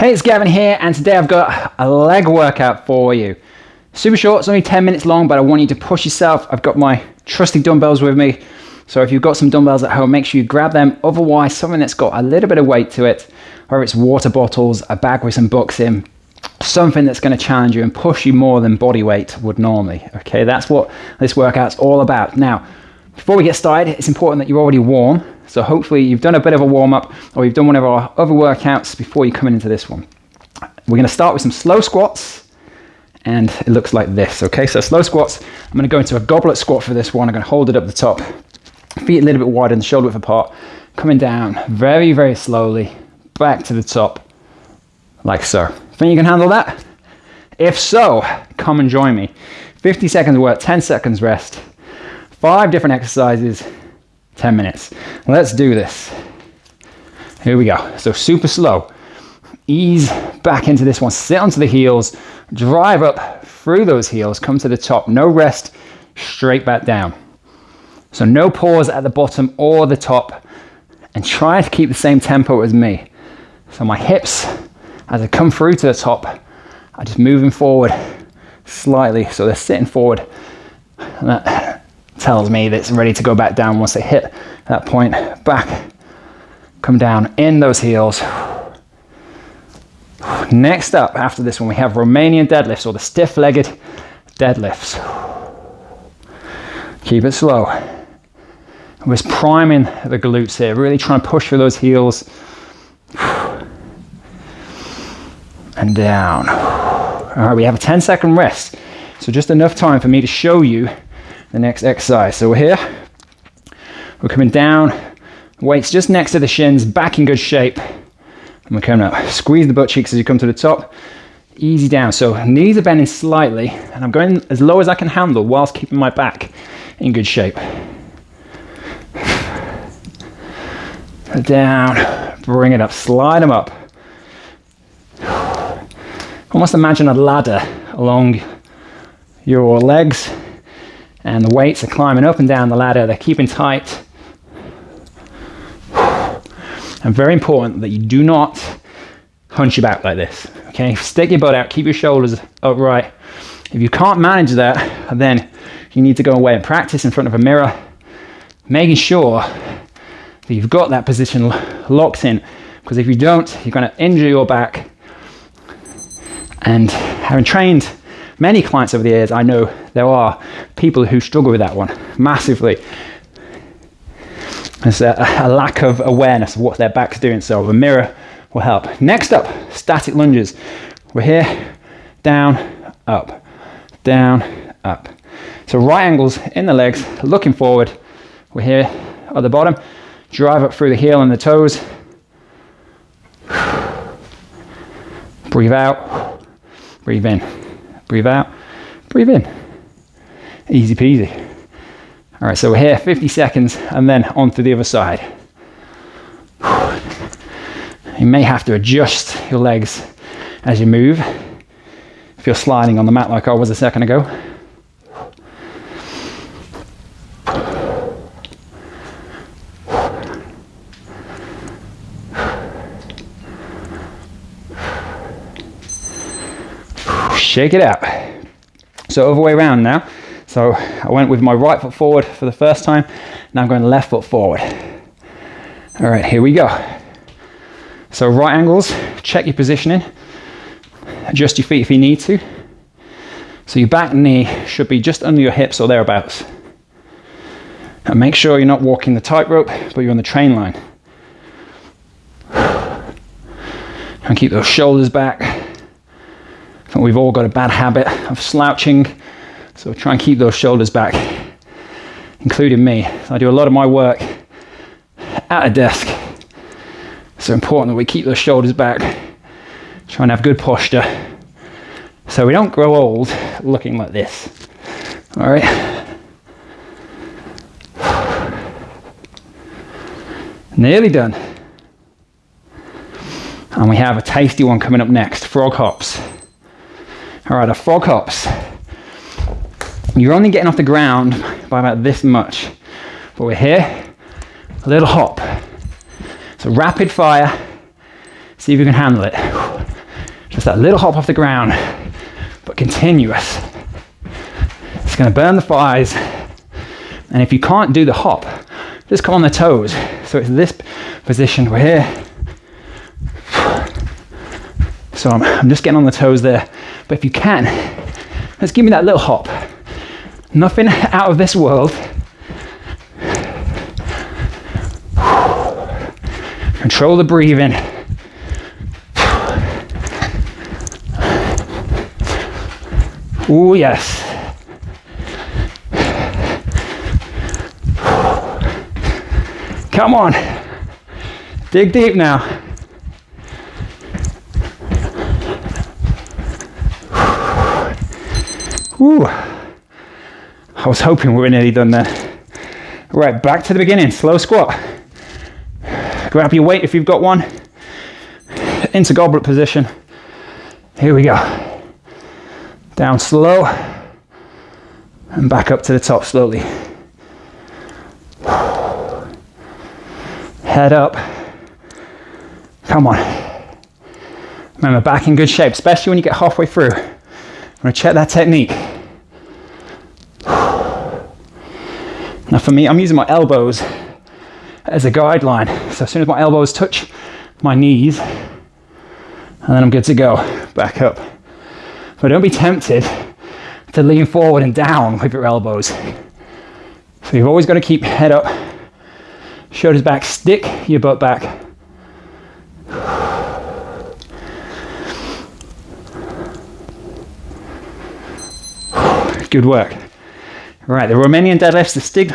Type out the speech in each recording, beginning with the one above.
Hey, it's Gavin here, and today I've got a leg workout for you. Super short, it's only 10 minutes long, but I want you to push yourself. I've got my trusty dumbbells with me, so if you've got some dumbbells at home, make sure you grab them. Otherwise, something that's got a little bit of weight to it, whether it's water bottles, a bag with some books in, something that's going to challenge you and push you more than body weight would normally. Okay, that's what this workout's all about. Now, before we get started, it's important that you're already warm. So hopefully you've done a bit of a warm up or you've done one of our other workouts before you come into this one. We're going to start with some slow squats and it looks like this. Okay, so slow squats. I'm going to go into a goblet squat for this one. I'm going to hold it up the top, feet a little bit wider and shoulder width apart, coming down very, very slowly back to the top like so. Think you can handle that? If so, come and join me. 50 seconds work, 10 seconds rest, five different exercises, 10 minutes. Let's do this. Here we go. So super slow. Ease back into this one. Sit onto the heels. Drive up through those heels. Come to the top. No rest. Straight back down. So no pause at the bottom or the top. And try to keep the same tempo as me. So my hips, as I come through to the top, are just moving forward slightly. So they're sitting forward. And that tells me that it's ready to go back down once they hit that point. Back, come down in those heels. Next up, after this one, we have Romanian deadlifts or the stiff-legged deadlifts. Keep it slow. We're just priming the glutes here, really trying to push through those heels. And down. All right, we have a 10 second rest. So just enough time for me to show you the next exercise. So we're here, we're coming down, weights just next to the shins, back in good shape. And we're coming up. Squeeze the butt cheeks as you come to the top. Easy down. So knees are bending slightly, and I'm going as low as I can handle whilst keeping my back in good shape. Down, bring it up, slide them up. Almost imagine a ladder along your legs and the weights are climbing up and down the ladder. They're keeping tight. And very important that you do not hunch your back like this. Okay, stick your butt out, keep your shoulders upright. If you can't manage that, then you need to go away and practice in front of a mirror, making sure that you've got that position locked in. Because if you don't, you're going to injure your back. And having trained many clients over the years, I know there are people who struggle with that one massively. There's a, a lack of awareness of what their back's doing, so a mirror will help. Next up, static lunges. We're here, down, up, down, up. So right angles in the legs, looking forward. We're here at the bottom. Drive up through the heel and the toes. Breathe out, breathe in. Breathe out, breathe in. Easy peasy. All right, so we're here 50 seconds and then on to the other side. You may have to adjust your legs as you move. If you're sliding on the mat like I was a second ago. Shake it out. So other way around now. So I went with my right foot forward for the first time. Now I'm going left foot forward. All right, here we go. So right angles, check your positioning. Adjust your feet if you need to. So your back knee should be just under your hips or thereabouts. And make sure you're not walking the tightrope, but you're on the train line. And keep those shoulders back. We've all got a bad habit of slouching, so try and keep those shoulders back, including me. I do a lot of my work at a desk. So important that we keep those shoulders back, try and have good posture, so we don't grow old looking like this. All right. Nearly done. And we have a tasty one coming up next, frog hops. All right, a frog hops. You're only getting off the ground by about this much, but we're here, a little hop. So rapid fire, see if you can handle it. Just that little hop off the ground, but continuous. It's gonna burn the thighs. And if you can't do the hop, just come on the toes. So it's this position, we're here. So I'm, I'm just getting on the toes there. But if you can, let's give me that little hop. Nothing out of this world. Control the breathing. Oh, yes. Come on. Dig deep now. Ooh. I was hoping we were nearly done there. Right, back to the beginning. Slow squat. Grab your weight if you've got one. Into goblet position. Here we go. Down slow. And back up to the top slowly. Head up. Come on. Remember, back in good shape, especially when you get halfway through. I'm gonna check that technique. For me, I'm using my elbows as a guideline. So as soon as my elbows touch my knees, and then I'm good to go, back up. But don't be tempted to lean forward and down with your elbows. So you've always got to keep head up, shoulders back, stick your butt back. Good work. Right, the Romanian deadlifts, the stig,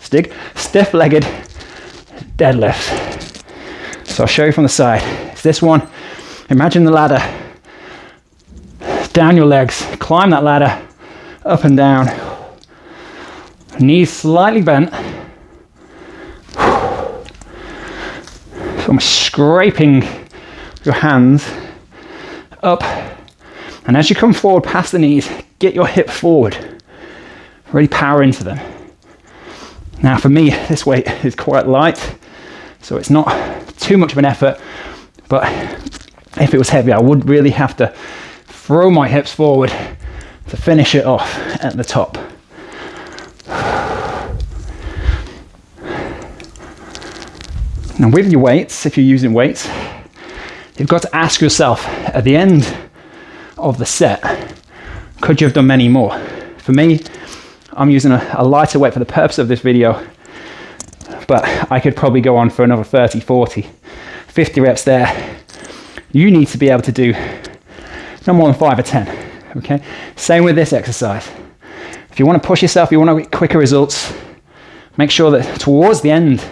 stig, stiff-legged deadlift. So I'll show you from the side. It's this one. Imagine the ladder. Down your legs, climb that ladder, up and down. Knees slightly bent. So I'm scraping your hands up. And as you come forward past the knees, get your hip forward. Really power into them. Now for me, this weight is quite light. So it's not too much of an effort, but if it was heavy, I would really have to throw my hips forward to finish it off at the top. Now with your weights, if you're using weights, you've got to ask yourself at the end of the set, could you have done many more? For me, I'm using a, a lighter weight for the purpose of this video but I could probably go on for another 30, 40, 50 reps there. You need to be able to do no more than five or 10, okay? Same with this exercise. If you want to push yourself, you want to get quicker results, make sure that towards the end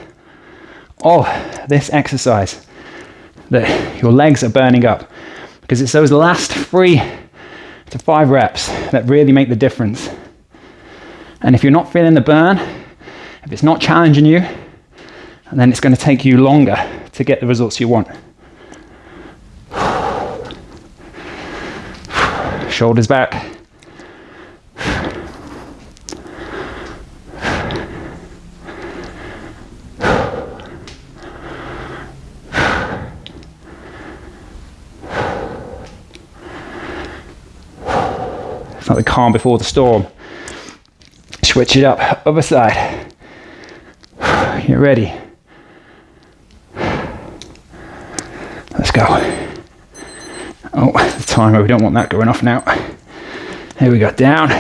of this exercise, that your legs are burning up because it's those last three to five reps that really make the difference. And if you're not feeling the burn, if it's not challenging you, then it's going to take you longer to get the results you want. Shoulders back. It's like the calm before the storm. Switch it up, other side. Get ready. Let's go. Oh, the timer, we don't want that going off now. Here we go, down.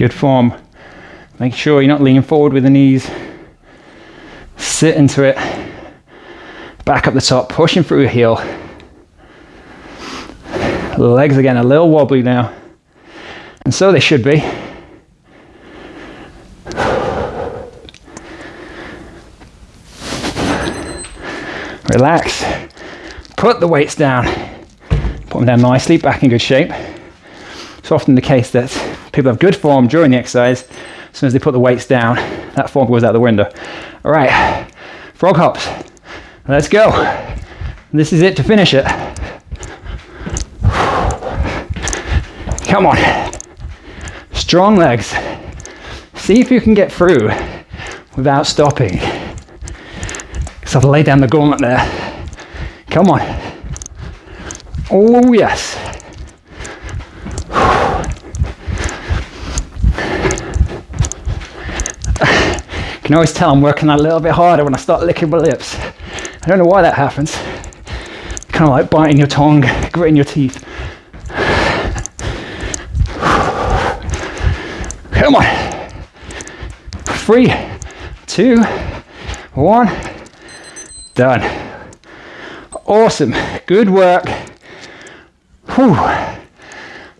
Good form. Make sure you're not leaning forward with the knees. Sit into it. Back up the top, pushing through your heel. Legs again a little wobbly now. And so they should be. Relax. Put the weights down. Put them down nicely, back in good shape. It's often the case that people have good form during the exercise. As soon as they put the weights down, that form goes out the window. All right, frog hops. Let's go. This is it to finish it. Come on. Strong legs. See if you can get through without stopping. So I've laid down the gauntlet there. Come on. Oh, yes. You can always tell I'm working a little bit harder when I start licking my lips. I don't know why that happens. Kind of like biting your tongue, gritting your teeth. Come on. Three, two, one. Done. Awesome. Good work. Whew. I'm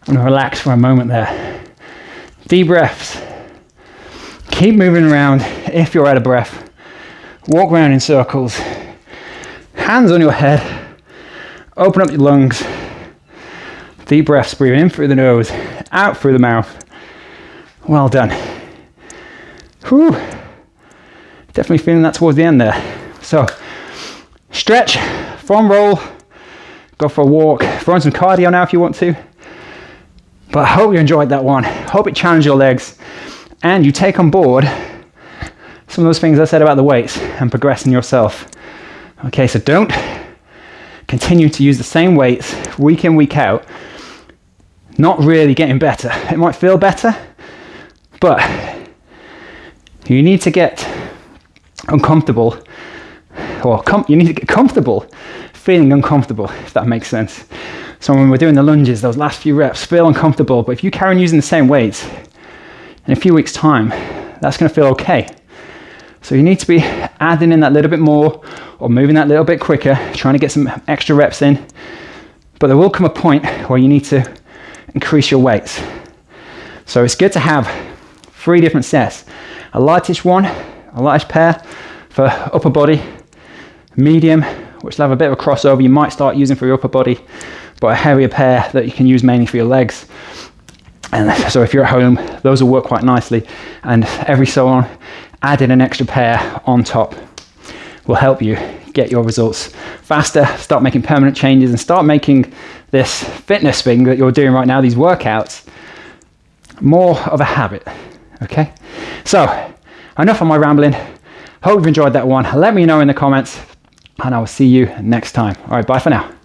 gonna relax for a moment there. Deep breaths. Keep moving around if you're out of breath. Walk around in circles. Hands on your head. Open up your lungs. Deep breaths, breathing in through the nose, out through the mouth. Well done. Whew. Definitely feeling that towards the end there. So, stretch, foam roll, go for a walk, throw in some cardio now if you want to. But I hope you enjoyed that one. Hope it challenged your legs and you take on board some of those things I said about the weights and progressing yourself. Okay, so don't continue to use the same weights week in, week out, not really getting better. It might feel better, but you need to get uncomfortable, or you need to get comfortable feeling uncomfortable, if that makes sense. So when we're doing the lunges, those last few reps feel uncomfortable, but if you carry on using the same weights, in a few weeks' time, that's going to feel okay. So you need to be adding in that little bit more or moving that little bit quicker, trying to get some extra reps in. But there will come a point where you need to increase your weights. So it's good to have three different sets. A lightish one, a lightish pair for upper body, medium, which will have a bit of a crossover you might start using for your upper body, but a heavier pair that you can use mainly for your legs. And so if you're at home, those will work quite nicely. And every so on, adding an extra pair on top will help you get your results faster, start making permanent changes, and start making this fitness thing that you're doing right now, these workouts, more of a habit. Okay? So, enough of my rambling. Hope you've enjoyed that one. Let me know in the comments, and I will see you next time. All right, bye for now.